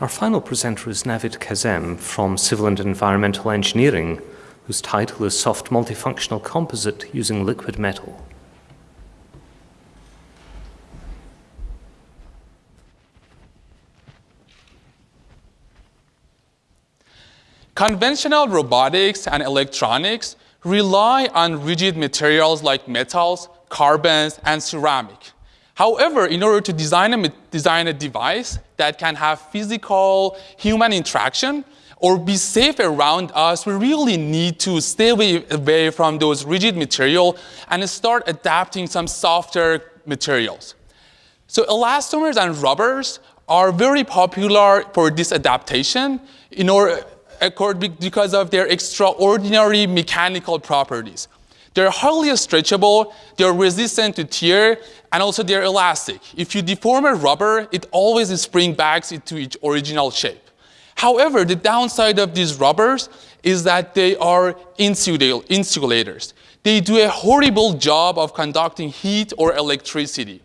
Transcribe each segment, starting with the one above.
Our final presenter is Navid Kazem from Civil and Environmental Engineering, whose title is Soft Multifunctional Composite Using Liquid Metal. Conventional robotics and electronics rely on rigid materials like metals, carbons, and ceramic. However, in order to design a, design a device that can have physical human interaction or be safe around us, we really need to stay away, away from those rigid material and start adapting some softer materials. So elastomers and rubbers are very popular for this adaptation in order, because of their extraordinary mechanical properties. They're hardly stretchable, they're resistant to tear, and also they're elastic. If you deform a rubber, it always springs back into its original shape. However, the downside of these rubbers is that they are insulators. They do a horrible job of conducting heat or electricity.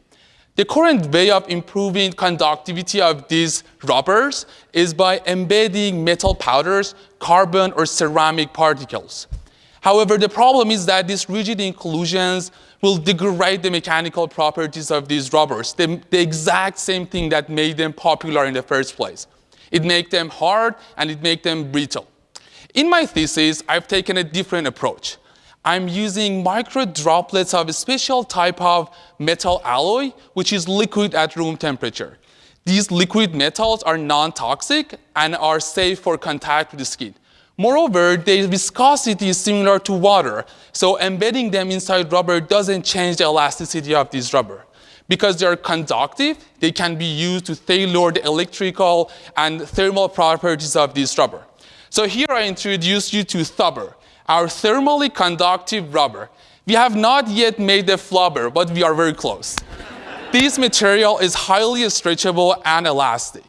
The current way of improving conductivity of these rubbers is by embedding metal powders, carbon or ceramic particles. However, the problem is that these rigid inclusions will degrade the mechanical properties of these rubbers, the, the exact same thing that made them popular in the first place. It makes them hard and it makes them brittle. In my thesis, I've taken a different approach. I'm using micro droplets of a special type of metal alloy, which is liquid at room temperature. These liquid metals are non-toxic and are safe for contact with the skin. Moreover, their viscosity is similar to water, so embedding them inside rubber doesn't change the elasticity of this rubber. Because they are conductive, they can be used to tailor the electrical and thermal properties of this rubber. So here I introduce you to Thubber, our thermally conductive rubber. We have not yet made the flubber, but we are very close. this material is highly stretchable and elastic.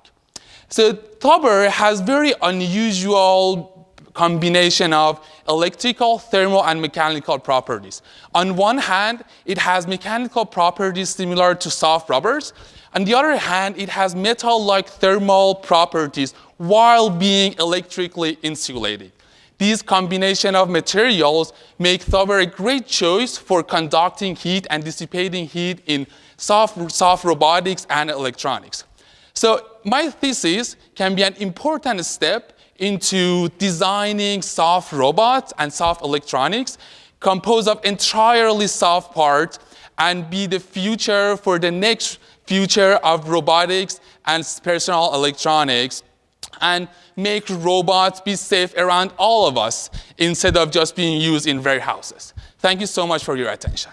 So Thubber has very unusual combination of electrical, thermal, and mechanical properties. On one hand, it has mechanical properties similar to soft rubbers. On the other hand, it has metal-like thermal properties while being electrically insulated. These combination of materials make Thubber a great choice for conducting heat and dissipating heat in soft, soft robotics and electronics. So my thesis can be an important step into designing soft robots and soft electronics composed of entirely soft parts and be the future for the next future of robotics and personal electronics and make robots be safe around all of us instead of just being used in warehouses. Thank you so much for your attention.